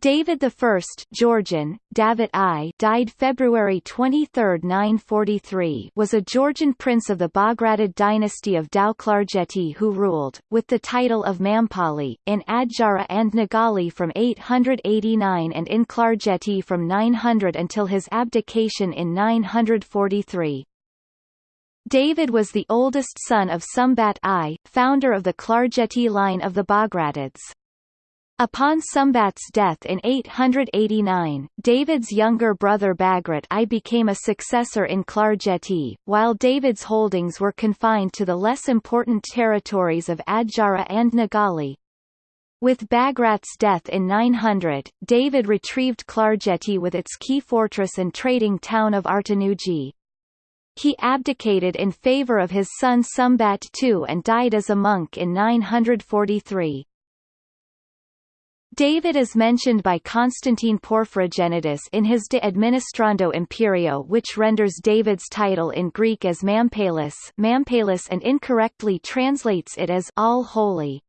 David I Georgian, David I died February 23, 943 was a Georgian prince of the Bagratid dynasty of Tao Klarjeti who ruled, with the title of Mampali, in Adjara and Nagali from 889 and in Klarjeti from 900 until his abdication in 943. David was the oldest son of Sumbat I, founder of the Klarjeti line of the Bagratids. Upon Sumbat's death in 889, David's younger brother Bagrat I became a successor in Klarjeti, while David's holdings were confined to the less important territories of Adjara and Nagali. With Bagrat's death in 900, David retrieved Klarjeti with its key fortress and trading town of Artanuji. He abdicated in favor of his son Sumbat II and died as a monk in 943. David is mentioned by Constantine Porphyrogenitus in his De Administrando Imperio which renders David's title in Greek as Mampalis, Mampalis and incorrectly translates it as all holy.